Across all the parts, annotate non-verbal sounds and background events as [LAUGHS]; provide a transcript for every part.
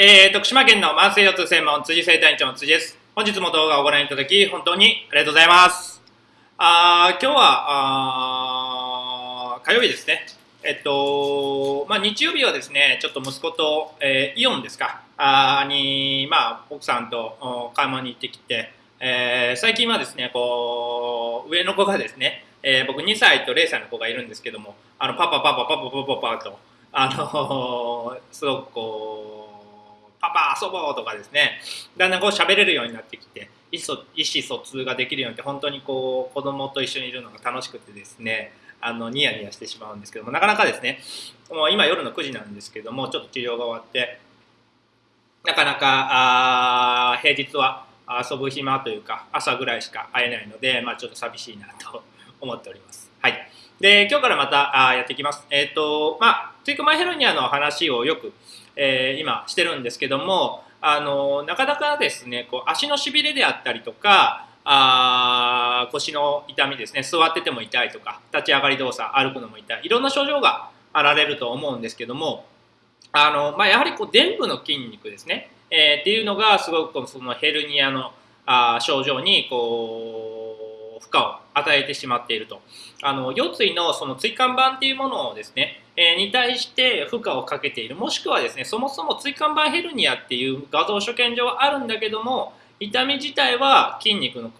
えー、徳島県の慢性腰痛専門辻生体院長の辻です。本日も動画をご覧いただき、本当にありがとうございます。あ今日はあ火曜日ですね。えっと、まあ、日曜日はですね、ちょっと息子と、えー、イオンですか、あに、まあ、奥さんと買い物に行ってきて、えー、最近はですね、こう、上の子がですね、えー、僕2歳と0歳の子がいるんですけども、あの、パパパパパパパパパと、あの [LAUGHS] すごくこう、パパ遊ぼうとかですねだんだんこう喋れるようになってきて意思疎通ができるようになって本当にこう子供と一緒にいるのが楽しくてですねあのニヤニヤしてしまうんですけどもなかなかですねもう今夜の9時なんですけどもちょっと治療が終わってなかなかあ平日は遊ぶ暇というか朝ぐらいしか会えないので、まあ、ちょっと寂しいなと思っております。はい。で、今日からまたあやっていきます。えっ、ー、と、まあ、ツイクマヘルニアの話をよく、えー、今してるんですけども、あのなかなかですねこう足のしびれであったりとかあ腰の痛みですね座ってても痛いとか立ち上がり動作歩くのも痛いいろんな症状があられると思うんですけどもあの、まあ、やはりこう臀部の筋肉ですね、えー、っていうのがすごくそのヘルニアのあ症状にこう負荷を与えてしまっていると。あの腰椎のその椎間板っていうものをですねえに対して負荷をかけている。もしくはですねそもそも椎間板ヘルニアっていう画像所見上はあるんだけども痛み自体は筋肉の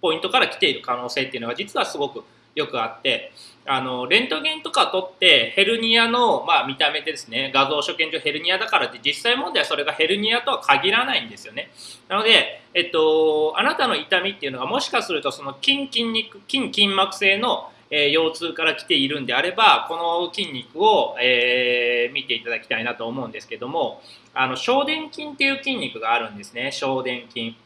ポイントから来ている可能性っていうのが実はすごくよくあってあのレントゲンとか取ってヘルニアの、まあ、見た目ですね。画像所見上ヘルニアだからって実際問題はそれがヘルニアとは限らないんですよね。なので、えっと、あなたの痛みっていうのがもしかするとその筋筋肉筋筋膜性のえー、腰痛から来ているんであればこの筋肉を、えー、見ていただきたいなと思うんですけどもあの小殿筋っていう筋肉があるんですね。小殿筋、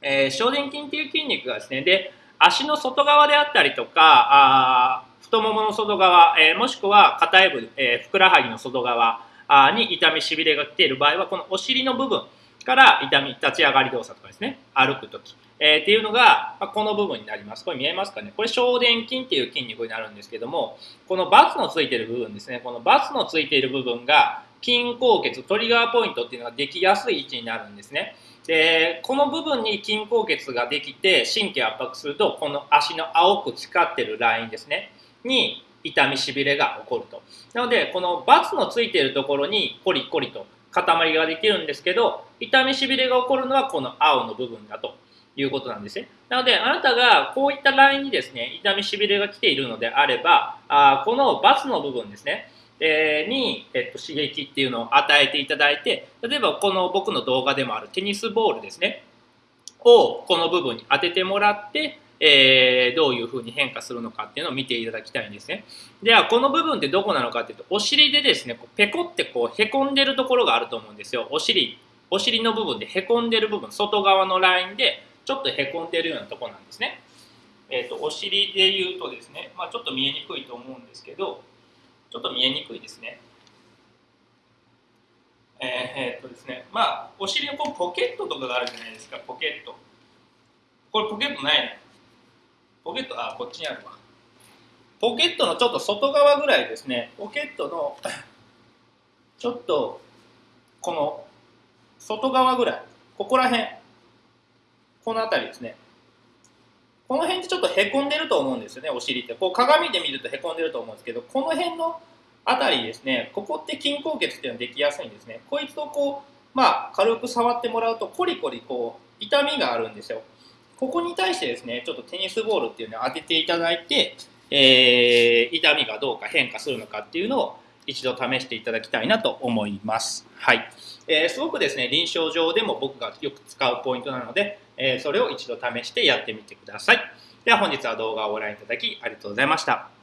えー、小殿筋っていう筋肉がですね。で足の外側であったりとかあ太ももの外側、えー、もしくは肩エ部、えー、ふくらはぎの外側あに痛みしびれが来ている場合はこのお尻の部分から痛み立ち上がり動作とかですね歩く時えー、っていうのが、まあ、この部分になります。これ見えますかね？これ小殿筋っていう筋肉になるんですけども、このバツのついてる部分ですね。このバツのついている部分が筋硬血、トリガーポイントっていうのができやすい位置になるんですね。で、この部分に筋硬血ができて神経圧迫すると、この足の青く光ってるラインですね。に痛みしびれが起こると。なので、このバツのついているところにコリコリと塊ができるんですけど、痛みしびれが起こるのはこの青の部分だと。いうことなんですね。なので、あなたがこういったラインにですね、痛みしびれが来ているのであれば、あこのバツの部分ですね、えに、えっと、刺激っていうのを与えていただいて、例えばこの僕の動画でもあるテニスボールですね、をこの部分に当ててもらって、えー、どういうふうに変化するのかっていうのを見ていただきたいんですね。では、この部分ってどこなのかっていうと、お尻でですね、こうペコってこうへこんでるところがあると思うんですよ。お尻、お尻の部分でへこんでる部分、外側のラインでちょっとへこんでるようなとこなんですね。えーと、お尻で言うとですね、まあ、ちょっと見えにくいと思うんですけど、ちょっと見えにくいですね。えー、えー、とですね、まあ、お尻のこうポケットとかがあるじゃないですか、ポケット。これポケットないね。ポケット、あ、こっちにあるわ。ポケットのちょっと外側ぐらいですね、ポケットの [COUGHS] ちょっとこの外側ぐらい、ここら辺、この辺りですね。この辺ってちょっとへこんでると思うんですよね、お尻って。こう鏡で見るとへこんでると思うんですけど、この辺の辺りですね、ここって筋硬血っていうのはできやすいんですね。こいつをこう、まあ、軽く触ってもらうと、コリコリこう、痛みがあるんですよ。ここに対してですね、ちょっとテニスボールっていうのを当てていただいて、えー、痛みがどうか変化するのかっていうのを一度試していただきたいなと思います。はい。えー、すごくですね、臨床上でも僕がよく使うポイントなので、えー、それを一度試してやってみてください。では本日は動画をご覧いただきありがとうございました。